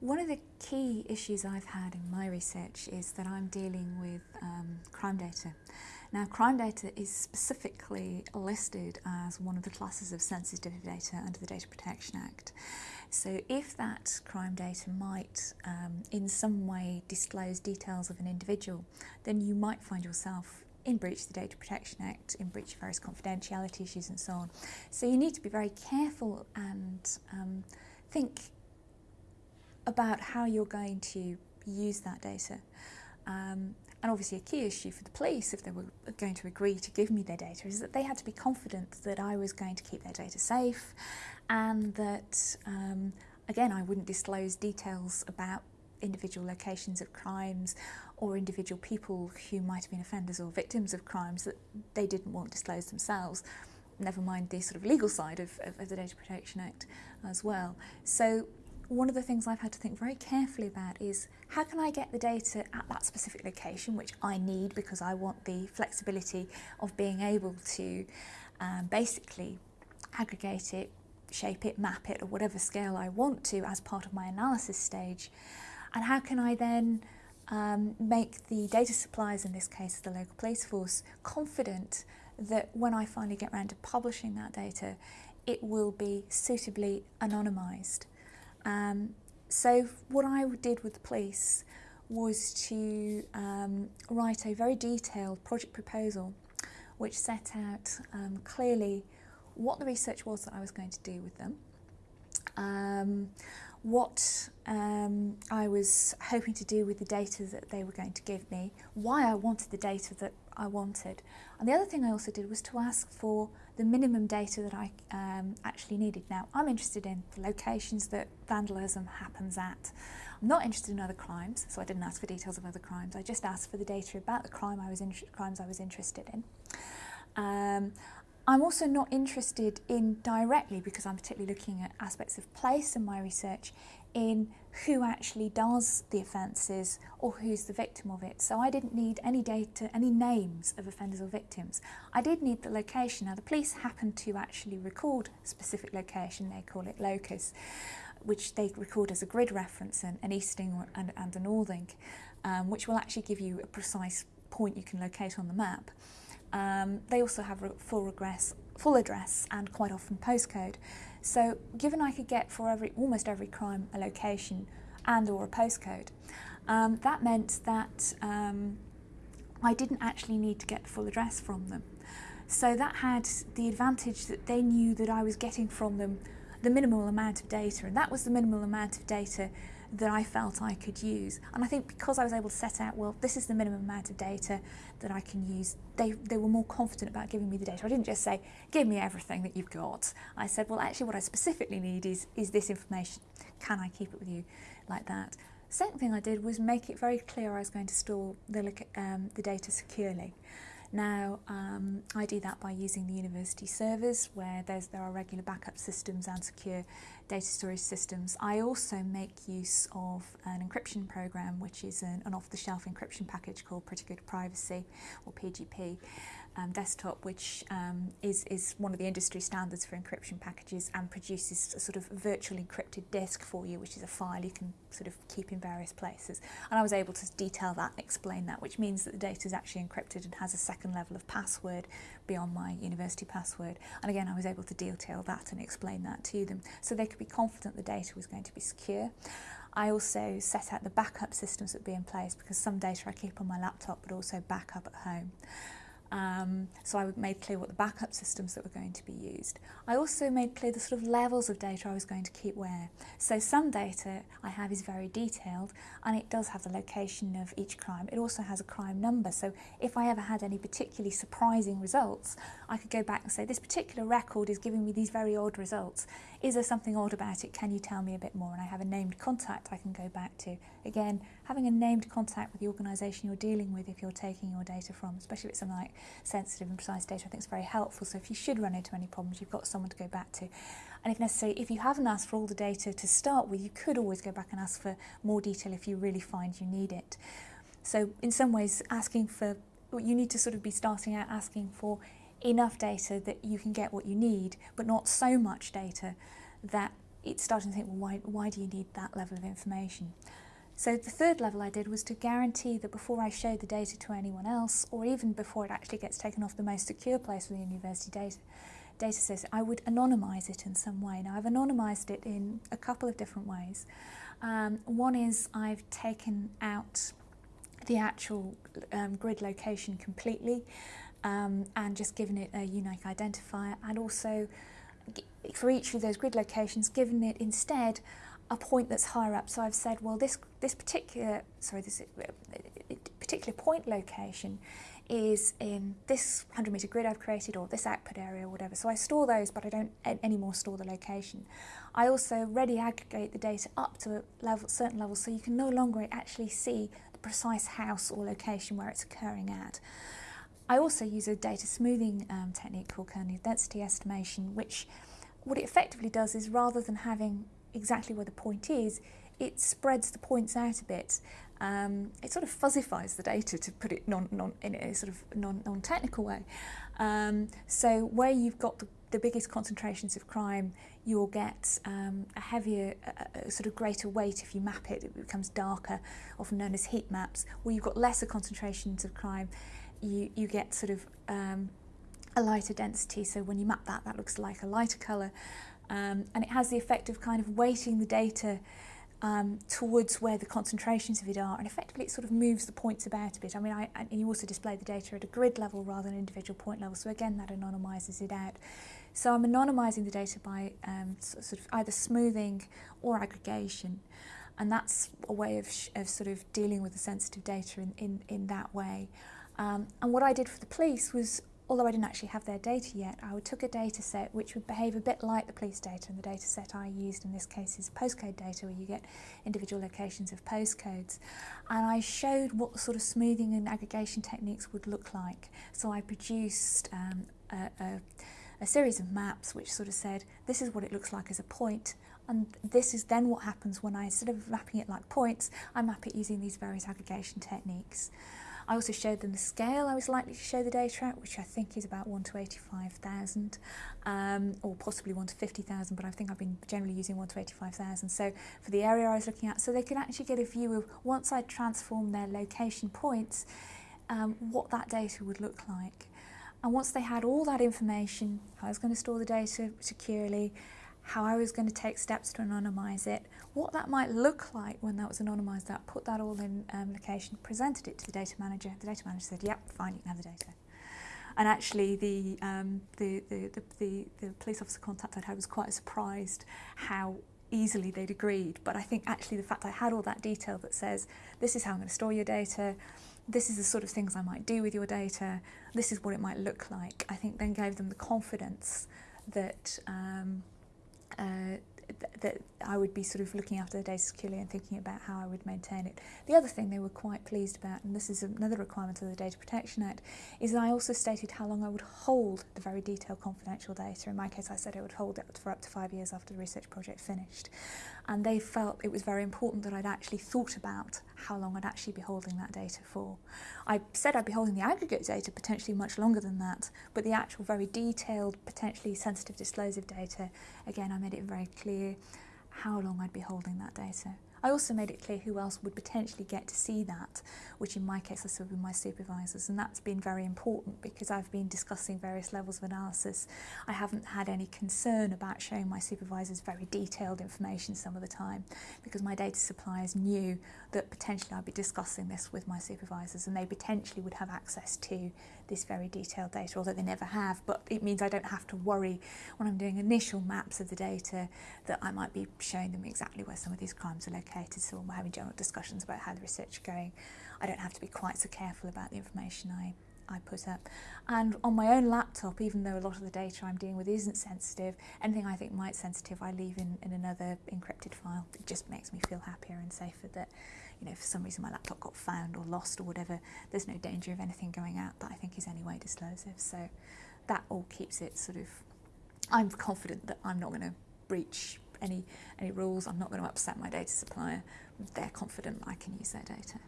One of the key issues I've had in my research is that I'm dealing with um, crime data. Now, crime data is specifically listed as one of the classes of sensitive data under the Data Protection Act. So if that crime data might um, in some way disclose details of an individual, then you might find yourself in breach of the Data Protection Act, in breach of various confidentiality issues and so on. So you need to be very careful and um, think about how you're going to use that data. Um, and obviously a key issue for the police, if they were going to agree to give me their data, is that they had to be confident that I was going to keep their data safe and that, um, again, I wouldn't disclose details about individual locations of crimes or individual people who might have been offenders or victims of crimes that they didn't want disclosed themselves never mind the sort of legal side of, of, of the Data Protection Act as well. So one of the things I've had to think very carefully about is how can I get the data at that specific location, which I need because I want the flexibility of being able to um, basically aggregate it, shape it, map it, or whatever scale I want to as part of my analysis stage. And how can I then um, make the data suppliers, in this case the local police force, confident that when I finally get around to publishing that data, it will be suitably anonymised. Um, so what I did with the police was to um, write a very detailed project proposal which set out um, clearly what the research was that I was going to do with them, um, what um, I was hoping to do with the data that they were going to give me, why I wanted the data that I wanted. And the other thing I also did was to ask for the minimum data that I um, actually needed. Now, I'm interested in the locations that vandalism happens at. I'm not interested in other crimes, so I didn't ask for details of other crimes. I just asked for the data about the crime I was crimes I was interested in. Um, I'm also not interested in directly, because I'm particularly looking at aspects of place in my research, in who actually does the offences or who's the victim of it. So I didn't need any data, any names of offenders or victims. I did need the location. Now the police happened to actually record specific location, they call it locus, which they record as a grid reference, an, an easting and, and a northing, um, which will actually give you a precise point you can locate on the map. Um, they also have full, regress, full address and quite often postcode. So given I could get for every almost every crime a location and or a postcode, um, that meant that um, I didn't actually need to get the full address from them. So that had the advantage that they knew that I was getting from them the minimal amount of data and that was the minimal amount of data that I felt I could use. And I think because I was able to set out, well, this is the minimum amount of data that I can use, they, they were more confident about giving me the data. I didn't just say, give me everything that you've got. I said, well, actually what I specifically need is, is this information. Can I keep it with you like that? Second thing I did was make it very clear I was going to store the, um, the data securely. Now, um, I do that by using the university servers where there are regular backup systems and secure data storage systems. I also make use of an encryption program, which is an, an off-the-shelf encryption package called Pretty Good Privacy, or PGP um, desktop, which um, is, is one of the industry standards for encryption packages and produces a sort of virtual encrypted disk for you, which is a file you can sort of keep in various places. And I was able to detail that and explain that, which means that the data is actually encrypted and has a second level of password beyond my university password. And again, I was able to detail that and explain that to them. So they could be confident the data was going to be secure. I also set out the backup systems that would be in place because some data I keep on my laptop, but also backup at home. Um, so I made clear what the backup systems that were going to be used. I also made clear the sort of levels of data I was going to keep where. So some data I have is very detailed and it does have the location of each crime. It also has a crime number. So if I ever had any particularly surprising results, I could go back and say, this particular record is giving me these very odd results. Is there something odd about it? Can you tell me a bit more? And I have a named contact I can go back to. Again, having a named contact with the organisation you're dealing with if you're taking your data from, especially if it's something like sensitive and precise data, I think is very helpful. So if you should run into any problems, you've got someone to go back to. And if necessary, if you haven't asked for all the data to start with, you could always go back and ask for more detail if you really find you need it. So in some ways, asking for, you need to sort of be starting out asking for enough data that you can get what you need, but not so much data that it's starting to think, well, why, why do you need that level of information? So the third level I did was to guarantee that before I showed the data to anyone else, or even before it actually gets taken off the most secure place within the university data, data system, I would anonymise it in some way. Now I've anonymised it in a couple of different ways. Um, one is I've taken out the actual um, grid location completely um, and just given it a unique identifier and also for each of those grid locations given it instead a point that's higher up. So I've said, well, this this particular sorry, this particular point location is in this 100 meter grid I've created or this output area or whatever. So I store those, but I don't anymore store the location. I also ready aggregate the data up to a level, certain level so you can no longer actually see the precise house or location where it's occurring at. I also use a data smoothing um, technique called kernel density estimation, which what it effectively does is rather than having exactly where the point is, it spreads the points out a bit. Um, it sort of fuzzifies the data, to put it non, non, in a sort of non, non-technical way. Um, so where you've got the, the biggest concentrations of crime, you'll get um, a heavier, a, a sort of greater weight if you map it. It becomes darker, often known as heat maps. Where you've got lesser concentrations of crime, you, you get sort of um, a lighter density. So when you map that, that looks like a lighter colour. Um, and it has the effect of kind of weighting the data um, towards where the concentrations of it are and effectively it sort of moves the points about a bit. I mean, I, and you also display the data at a grid level rather than individual point level, so again that anonymises it out. So I'm anonymising the data by um, sort of either smoothing or aggregation and that's a way of, of sort of dealing with the sensitive data in, in, in that way. Um, and what I did for the police was although I didn't actually have their data yet, I took a data set which would behave a bit like the police data, and the data set I used in this case is postcode data, where you get individual locations of postcodes. And I showed what sort of smoothing and aggregation techniques would look like. So I produced um, a, a, a series of maps which sort of said, this is what it looks like as a point, and this is then what happens when I, instead of mapping it like points, I map it using these various aggregation techniques. I also showed them the scale I was likely to show the data at, which I think is about 1 to 85,000, um, or possibly 1 to 50,000, but I think I've been generally using 1 to 85,000. So for the area I was looking at, so they could actually get a view of, once I transformed their location points, um, what that data would look like. And once they had all that information, I was going to store the data securely, how I was going to take steps to anonymise it, what that might look like when that was anonymised that, put that all in um, location, presented it to the data manager. The data manager said, yep, fine, you can have the data. And actually the, um, the, the, the, the, the police officer contact I'd had was quite surprised how easily they'd agreed. But I think actually the fact I had all that detail that says, this is how I'm going to store your data, this is the sort of things I might do with your data, this is what it might look like, I think then gave them the confidence that um, 呃 that I would be sort of looking after the data securely and thinking about how I would maintain it. The other thing they were quite pleased about, and this is another requirement of the Data Protection Act, is that I also stated how long I would hold the very detailed confidential data. In my case, I said I would hold it for up to five years after the research project finished. And they felt it was very important that I'd actually thought about how long I'd actually be holding that data for. I said I'd be holding the aggregate data potentially much longer than that, but the actual very detailed, potentially sensitive disclosive data, again, I made it very clear clear how long I'd be holding that data. I also made it clear who else would potentially get to see that, which in my case I said be my supervisors, and that's been very important because I've been discussing various levels of analysis. I haven't had any concern about showing my supervisors very detailed information some of the time because my data suppliers knew that potentially I'd be discussing this with my supervisors and they potentially would have access to this very detailed data, although they never have, but it means I don't have to worry when I'm doing initial maps of the data that I might be showing them exactly where some of these crimes are located. So when we're having general discussions about how the research is going, I don't have to be quite so careful about the information I I put up. And on my own laptop, even though a lot of the data I'm dealing with isn't sensitive, anything I think might be sensitive I leave in, in another encrypted file. It just makes me feel happier and safer that you know, for some reason my laptop got found or lost or whatever, there's no danger of anything going out that I think is anyway disclosive. So that all keeps it sort of, I'm confident that I'm not going to breach any, any rules, I'm not going to upset my data supplier. They're confident I can use their data.